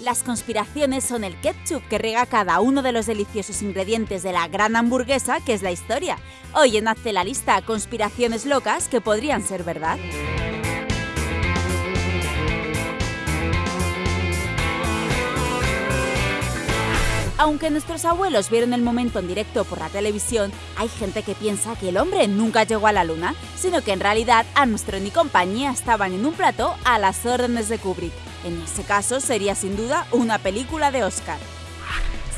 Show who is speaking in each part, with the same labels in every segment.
Speaker 1: Las conspiraciones son el ketchup que riega cada uno de los deliciosos ingredientes de la gran hamburguesa que es la historia. Hoy en Hazte la lista conspiraciones locas que podrían ser verdad. Aunque nuestros abuelos vieron el momento en directo por la televisión, hay gente que piensa que el hombre nunca llegó a la luna, sino que en realidad Armstrong y compañía estaban en un plató a las órdenes de Kubrick. En ese caso sería sin duda una película de Oscar.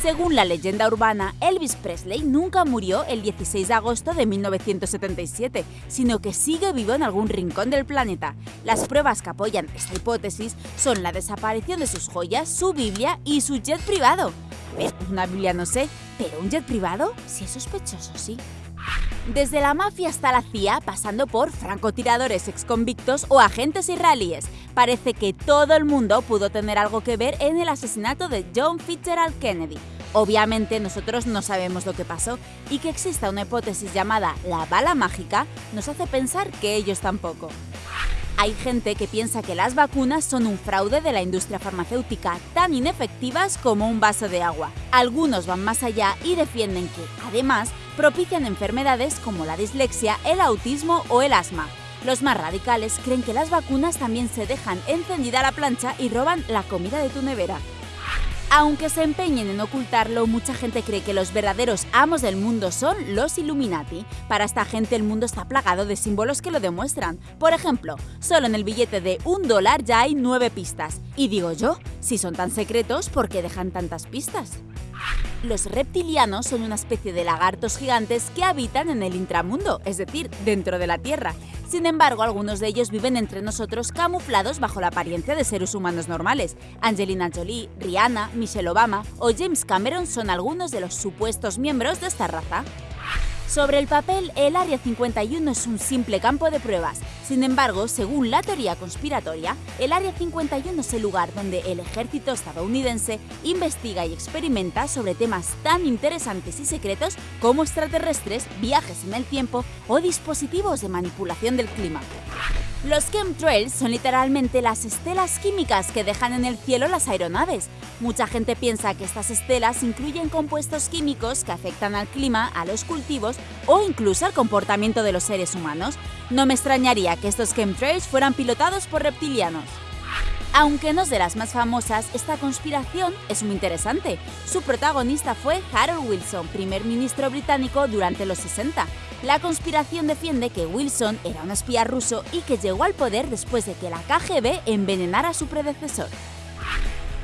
Speaker 1: Según la leyenda urbana, Elvis Presley nunca murió el 16 de agosto de 1977, sino que sigue vivo en algún rincón del planeta. Las pruebas que apoyan esta hipótesis son la desaparición de sus joyas, su Biblia y su jet privado. Una Biblia no sé, pero un jet privado sí es sospechoso, sí. Desde la mafia hasta la CIA, pasando por francotiradores exconvictos o agentes israelíes, parece que todo el mundo pudo tener algo que ver en el asesinato de John Fitzgerald Kennedy. Obviamente nosotros no sabemos lo que pasó y que exista una hipótesis llamada la bala mágica nos hace pensar que ellos tampoco. Hay gente que piensa que las vacunas son un fraude de la industria farmacéutica, tan inefectivas como un vaso de agua. Algunos van más allá y defienden que, además, propician enfermedades como la dislexia, el autismo o el asma. Los más radicales creen que las vacunas también se dejan encendida la plancha y roban la comida de tu nevera. Aunque se empeñen en ocultarlo, mucha gente cree que los verdaderos amos del mundo son los Illuminati. Para esta gente el mundo está plagado de símbolos que lo demuestran. Por ejemplo, solo en el billete de un dólar ya hay nueve pistas. Y digo yo, si son tan secretos, ¿por qué dejan tantas pistas? Los reptilianos son una especie de lagartos gigantes que habitan en el intramundo, es decir, dentro de la Tierra. Sin embargo, algunos de ellos viven entre nosotros camuflados bajo la apariencia de seres humanos normales. Angelina Jolie, Rihanna, Michelle Obama o James Cameron son algunos de los supuestos miembros de esta raza. Sobre el papel, el Área 51 es un simple campo de pruebas. Sin embargo, según la teoría conspiratoria, el Área 51 es el lugar donde el ejército estadounidense investiga y experimenta sobre temas tan interesantes y secretos como extraterrestres, viajes en el tiempo o dispositivos de manipulación del clima. Los chemtrails son literalmente las estelas químicas que dejan en el cielo las aeronaves. Mucha gente piensa que estas estelas incluyen compuestos químicos que afectan al clima, a los cultivos o incluso al comportamiento de los seres humanos. No me extrañaría que estos chemtrails fueran pilotados por reptilianos. Aunque no es de las más famosas, esta conspiración es muy interesante. Su protagonista fue Harold Wilson, primer ministro británico durante los 60. La conspiración defiende que Wilson era un espía ruso y que llegó al poder después de que la KGB envenenara a su predecesor.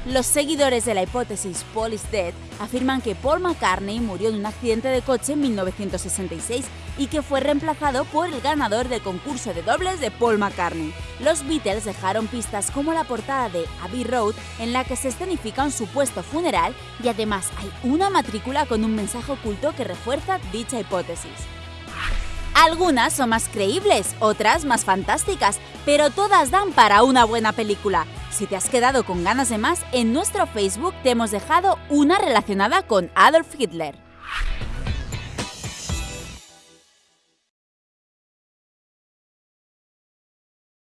Speaker 1: Los seguidores de la hipótesis Paul is dead afirman que Paul McCartney murió en un accidente de coche en 1966 y que fue reemplazado por el ganador del concurso de dobles de Paul McCartney. Los Beatles dejaron pistas como la portada de Abbey Road en la que se escenifica un supuesto funeral y además hay una matrícula con un mensaje oculto que refuerza dicha hipótesis. Algunas son más creíbles, otras más fantásticas, pero todas dan para una buena película. Si te has quedado con ganas de más, en nuestro Facebook te hemos dejado una relacionada con Adolf Hitler.